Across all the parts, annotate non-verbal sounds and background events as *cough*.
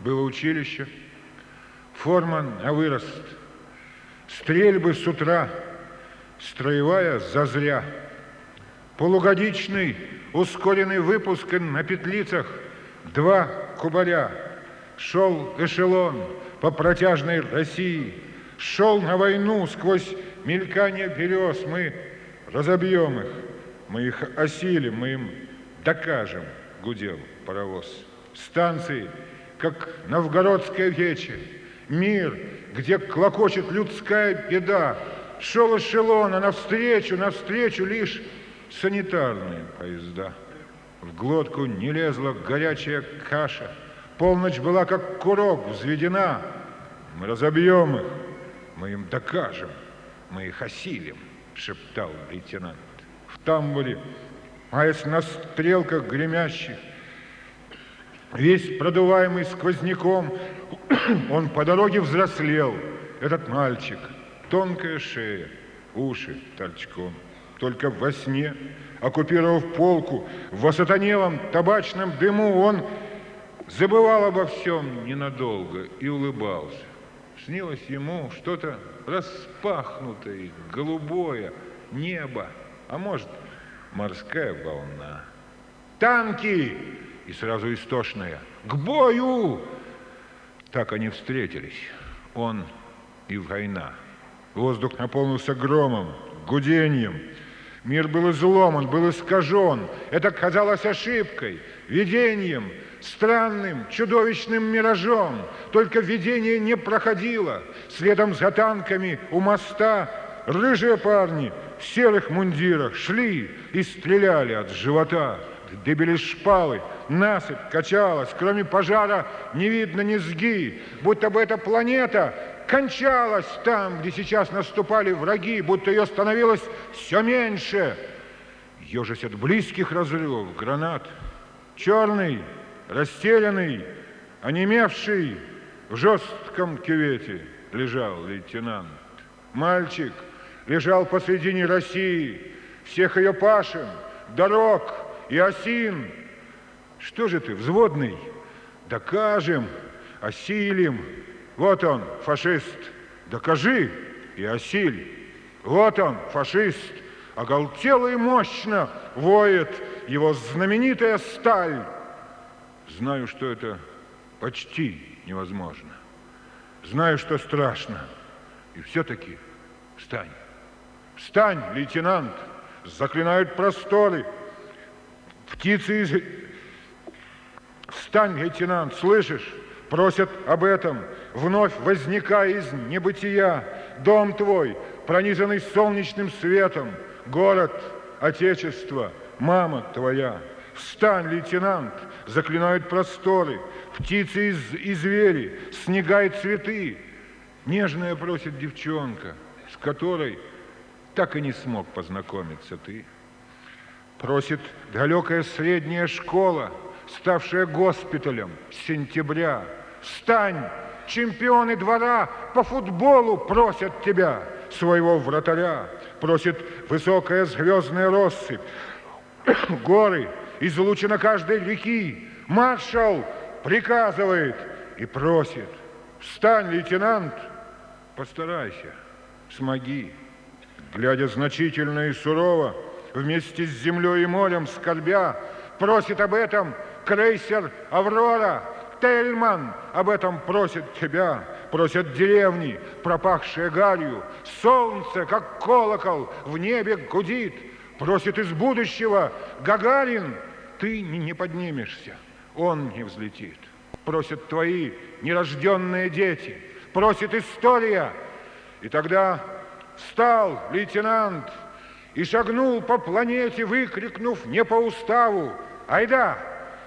Было училище, форма на вырост, стрельбы с утра, строевая зазря, полугодичный ускоренный выпуск на петлицах, два кубаря, шел эшелон по протяжной России, шел на войну сквозь мелькание берез, мы разобьем их, мы их осилим, мы им докажем, гудел паровоз. Станции, как новгородская вече, мир, где клокочет людская беда, шел эшелон, а навстречу, навстречу лишь санитарные поезда. В глотку не лезла горячая каша, полночь была как курок взведена. Мы разобьем их, мы им докажем, мы их осилим, шептал лейтенант. В тамбуре, маясь на стрелках гремящих, весь продуваемый сквозняком, *clears throat* он по дороге взрослел, этот мальчик, тонкая шея, уши торчком. Только во сне, оккупировав полку, в осатанелом табачном дыму, он забывал обо всем ненадолго и улыбался. Снилось ему что-то распахнутое, голубое, небо, а может, морская волна. Танки! И сразу истошная. К бою! Так они встретились. Он и война. Воздух наполнился громом, гудением. Мир был изломан, был искажен. Это казалось ошибкой, видением, странным, чудовищным миражом. Только видение не проходило. Следом за танками у моста рыжие парни в серых мундирах шли и стреляли от живота. Дыбили шпалы, насыпь качалась, кроме пожара не видно низги, будто бы эта планета кончалась там, где сейчас наступали враги, будто ее становилось все меньше. Ежась от близких разрывов гранат, черный, растерянный, онемевший, в жестком кювете лежал лейтенант. Мальчик лежал посредине России, всех ее пашин, дорог и осин. Что же ты, взводный? Докажем, осилим, вот он, фашист, докажи и осиль. Вот он, фашист, оголтело и мощно воет его знаменитая сталь. Знаю, что это почти невозможно. Знаю, что страшно. И все-таки встань. Встань, лейтенант, заклинают просторы. Птицы из... Встань, лейтенант, слышишь? Просят об этом вновь возникая из небытия, дом твой, пронизанный солнечным светом, город, отечество, мама твоя. Встань, лейтенант, заклинают просторы, птицы из, и звери, снега и цветы. Нежная просит девчонка, с которой так и не смог познакомиться ты. Просит далекая средняя школа, ставшая госпиталем с сентября. Встань, чемпионы двора по футболу просят тебя, своего вратаря, просит высокая звездная россыпь, *coughs* горы, излучина каждой реки, маршал приказывает и просит, встань, лейтенант, постарайся, смоги, глядя значительно и сурово, вместе с землей и морем скорбя, просит об этом крейсер «Аврора», Тельман об этом просит тебя, просят деревни, пропахшие гарью. Солнце, как колокол, в небе гудит, просит из будущего Гагарин, ты не поднимешься, он не взлетит. Просят твои нерожденные дети, просит история. И тогда встал лейтенант и шагнул по планете, выкрикнув не по уставу, айда,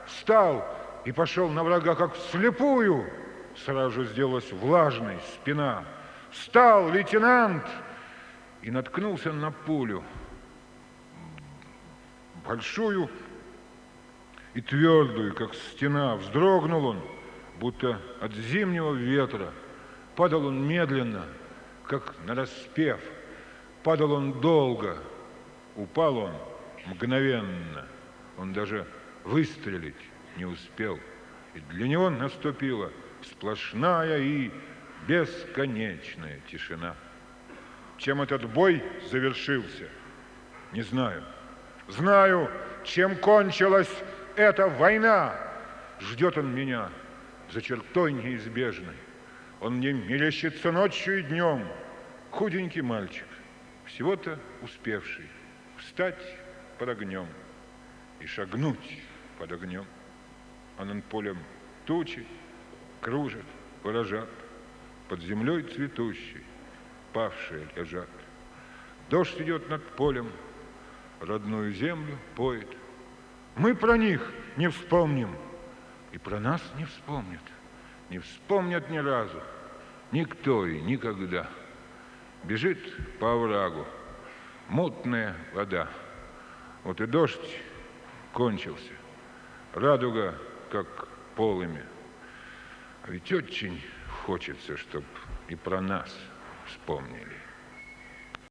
встал и пошел на врага как вслепую. Сразу сделалась влажной спина. Встал лейтенант и наткнулся на пулю. Большую и твердую, как стена. Вздрогнул он, будто от зимнего ветра. Падал он медленно, как на распев. Падал он долго, упал он мгновенно. Он даже выстрелить не успел. И для него наступила сплошная и бесконечная тишина. Чем этот бой завершился, не знаю. Знаю, чем кончилась эта война. Ждет он меня за чертой неизбежной. Он мне мерещится ночью и днем. Худенький мальчик, всего-то успевший встать под огнем и шагнуть под огнем. А над полем тучи кружат, поражат, под землей цветущей павшие лежат. Дождь идет над полем, родную землю поет. Мы про них не вспомним, и про нас не вспомнят. Не вспомнят ни разу, никто и никогда. Бежит по оврагу мутная вода. Вот и дождь кончился, радуга как полыми. А ведь очень хочется, чтобы и про нас вспомнили.